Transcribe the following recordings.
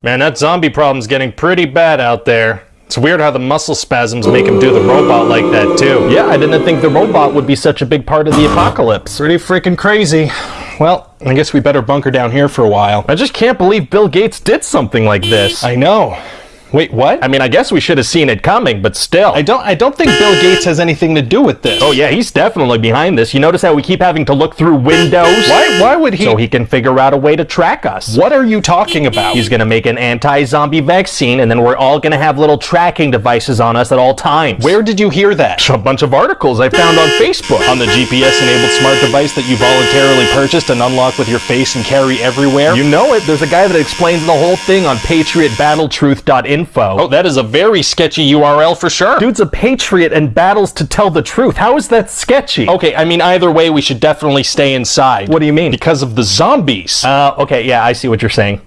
Man, that zombie problem's getting pretty bad out there. It's weird how the muscle spasms make him do the robot like that, too. Yeah, I didn't think the robot would be such a big part of the apocalypse. Pretty freaking crazy. Well, I guess we better bunker down here for a while. I just can't believe Bill Gates did something like this. I know. Wait, what? I mean, I guess we should have seen it coming, but still. I don't I don't think Bill Gates has anything to do with this. Oh yeah, he's definitely behind this. You notice how we keep having to look through windows? Why why would he So he can figure out a way to track us. What are you talking about? He's gonna make an anti-zombie vaccine and then we're all gonna have little tracking devices on us at all times. Where did you hear that? A bunch of articles I found on Facebook. On the GPS-enabled smart device that you voluntarily purchased and unlock with your face and carry everywhere? You know it. There's a guy that explains the whole thing on patriotbattletruth.info. Oh, that is a very sketchy URL for sure. Dude's a patriot and battles to tell the truth. How is that sketchy? Okay, I mean, either way, we should definitely stay inside. What do you mean? Because of the zombies. Uh, okay, yeah, I see what you're saying.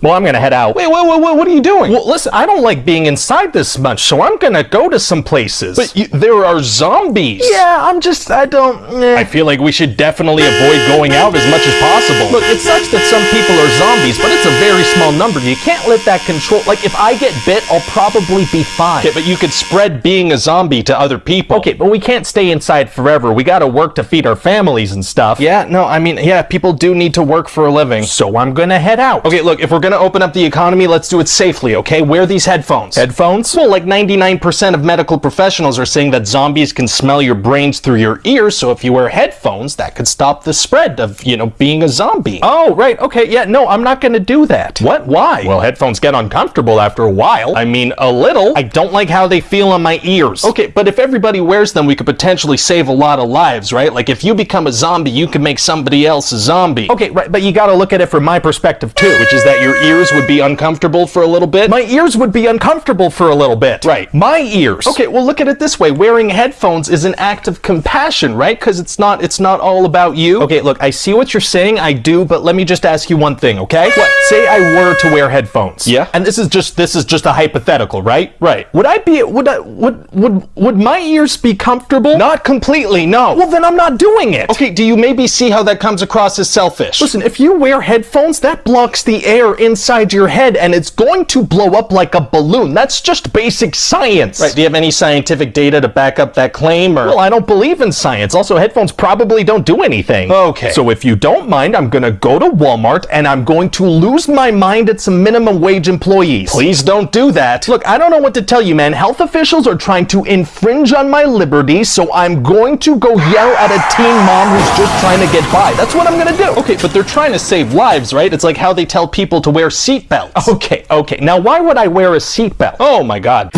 Well, I'm gonna head out. Wait, wait, wait, wait, what are you doing? Well, listen, I don't like being inside this much, so I'm gonna go to some places. But you, there are zombies. yeah, I'm just, I don't. eh. I feel like we should definitely avoid going out as much as possible. Look, it sucks that some people are zombies, but it's a very small number. You can't let that control. Like, if I get bit, I'll probably be fine. Okay, but you could spread being a zombie to other people. Okay, but we can't stay inside forever. We gotta work to feed our families and stuff. Yeah, no, I mean, yeah, people do need to work for a living. So I'm gonna head out. Okay, look, if we're gonna open up the economy, let's do it safely, okay? Wear these headphones. Headphones? Well, like 99% of medical professionals are saying that zombies can smell your brains through your ears, so if you wear headphones, that could stop the spread of, you know, being a zombie. Oh, right. Okay. Yeah. No, I'm not going to do that. What? Why? Well, headphones get uncomfortable after a while. I mean, a little. I don't like how they feel on my ears. Okay, but if everybody wears them, we could potentially save a lot of lives, right? Like if you become a zombie, you can make somebody else a zombie. Okay, right. But you got to look at it from my perspective too. Which is that your ears would be uncomfortable for a little bit. My ears would be uncomfortable for a little bit. Right. My ears. Okay, well look at it this way. Wearing headphones is an act of compassion, right? Because it's not it's not all about you. Okay, look, I see what you're saying. I do, but let me just ask you one thing, okay? What? Say I were to wear headphones. Yeah. And this is just this is just a hypothetical, right? Right. Would I be would I would would would my ears be comfortable? Not completely, no. Well, then I'm not doing it. Okay, do you maybe see how that comes across as selfish? Listen, if you wear headphones, that blocks the air inside your head and it's going to blow up like a balloon. That's just basic science. Right, do you have any scientific data to back up that claim or Well, I don't believe in science. Also, headphones probably don't do anything. Okay. So if you don't mind, I'm gonna go to Walmart and I'm going to lose my mind at some minimum wage employees. Please don't do that. Look, I don't know what to tell you, man. Health officials are trying to infringe on my liberty, so I'm going to go yell at a teen mom who's just trying to get by. That's what I'm gonna do. Okay, but they're trying to save lives, right? It's like how they tell people to wear seatbelts. Okay, okay. Now, why would I wear a seatbelt? Oh my god.